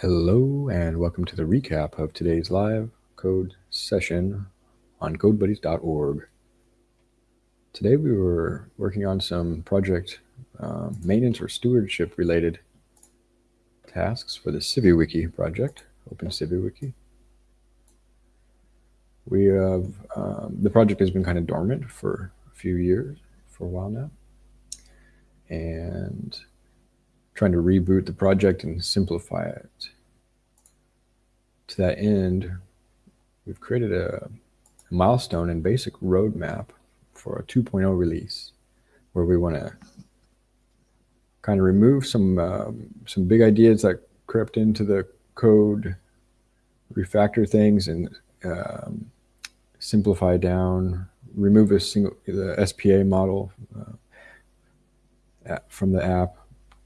Hello and welcome to the recap of today's live code session on codebuddies.org. Today we were working on some project uh, maintenance or stewardship related tasks for the CiviWiki project, Open CiviWiki. We have, um, the project has been kind of dormant for a few years, for a while now. And trying to reboot the project and simplify it. To that end, we've created a, milestone and basic roadmap for a 2.0 release where we want to kind of remove some um, some big ideas that crept into the code, refactor things and um, simplify down, remove a single the SPA model uh, from the app,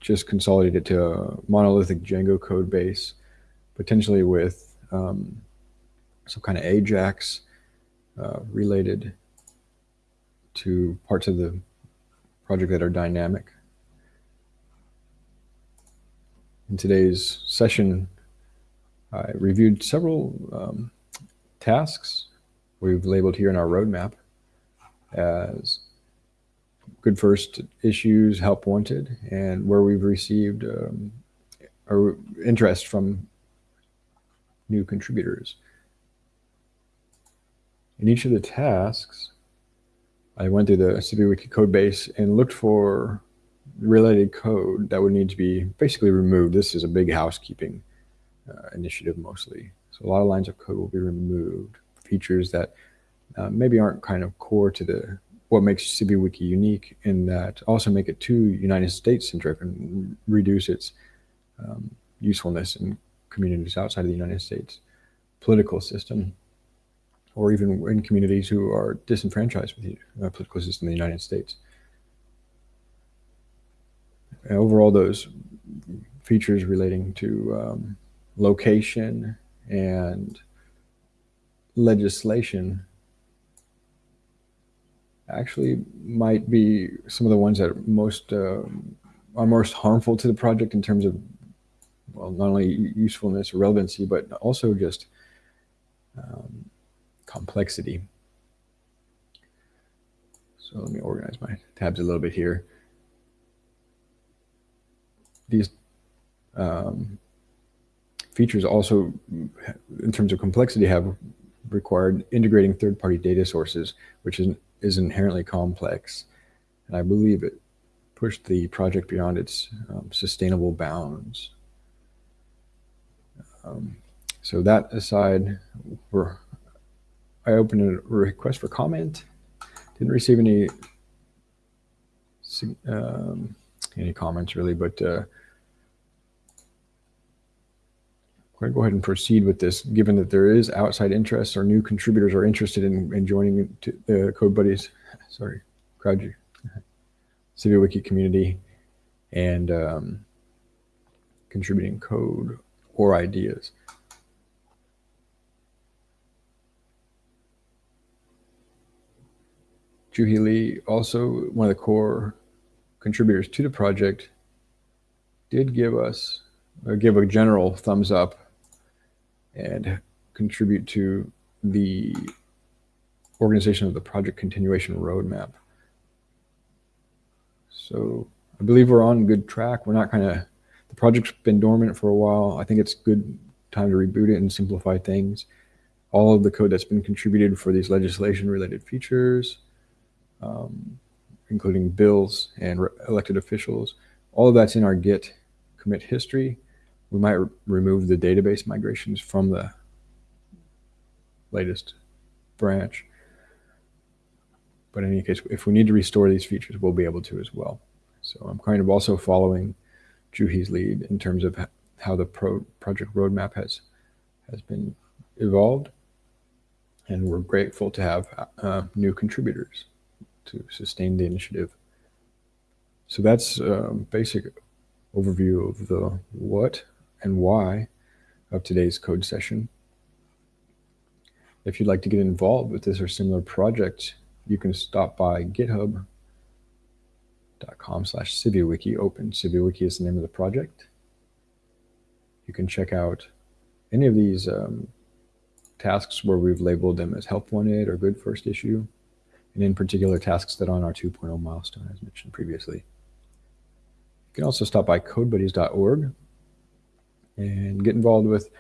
just consolidate it to a monolithic Django code base, potentially with um, some kind of Ajax uh, related to parts of the project that are dynamic. In today's session, I reviewed several um, tasks we've labeled here in our roadmap as good first issues, help wanted, and where we've received um, interest from new contributors. In each of the tasks, I went through the CiviWiki code base and looked for related code that would need to be basically removed. This is a big housekeeping uh, initiative mostly. So a lot of lines of code will be removed, features that uh, maybe aren't kind of core to the what makes CiviWiki unique in that also make it too United States centric and reduce its um, usefulness in communities outside of the United States political system, or even in communities who are disenfranchised with the uh, political system in the United States. And overall, those features relating to um, location and legislation actually might be some of the ones that are most uh, are most harmful to the project in terms of well not only usefulness or relevancy but also just um, complexity. So let me organize my tabs a little bit here. These um, features also in terms of complexity have required integrating third-party data sources which is is inherently complex. And I believe it pushed the project beyond its um, sustainable bounds. Um, so that aside, I opened a request for comment. Didn't receive any um, any comments really, but uh, I'm going to go ahead and proceed with this, given that there is outside interest or new contributors are interested in, in joining the Code Buddies, sorry, Crowd CiviWiki community and um, contributing code or ideas. Juhi Lee, also one of the core contributors to the project, did give us, or give a general thumbs up and contribute to the organization of the project continuation roadmap. So I believe we're on good track. We're not kind of, the project's been dormant for a while. I think it's good time to reboot it and simplify things. All of the code that's been contributed for these legislation related features, um, including bills and elected officials, all of that's in our Git commit history we might re remove the database migrations from the latest branch. But in any case, if we need to restore these features, we'll be able to as well. So I'm kind of also following Juhi's lead in terms of how the pro project roadmap has has been evolved. And we're grateful to have uh, new contributors to sustain the initiative. So that's a um, basic overview of the what and why of today's code session. If you'd like to get involved with this or similar project, you can stop by github.com slash CiviWiki open. CiviWiki is the name of the project. you can check out any of these um, tasks where we've labeled them as help wanted or good first issue, and in particular tasks that are on our 2.0 milestone as mentioned previously. You can also stop by codebuddies.org and get involved with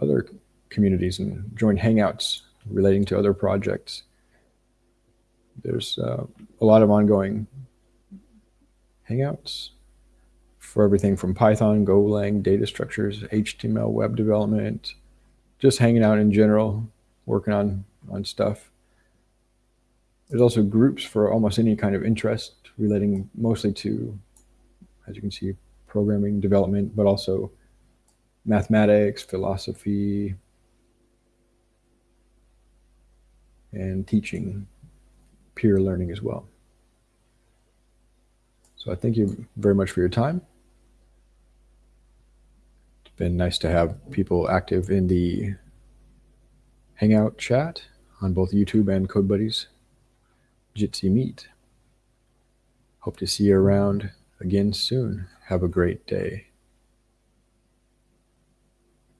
other communities and join hangouts relating to other projects. There's uh, a lot of ongoing hangouts for everything from Python, Golang, data structures, HTML, web development, just hanging out in general, working on, on stuff. There's also groups for almost any kind of interest relating mostly to, as you can see, programming development, but also mathematics, philosophy, and teaching peer learning as well. So I thank you very much for your time. It's been nice to have people active in the Hangout chat on both YouTube and CodeBuddies Jitsi Meet. Hope to see you around again soon. Have a great day.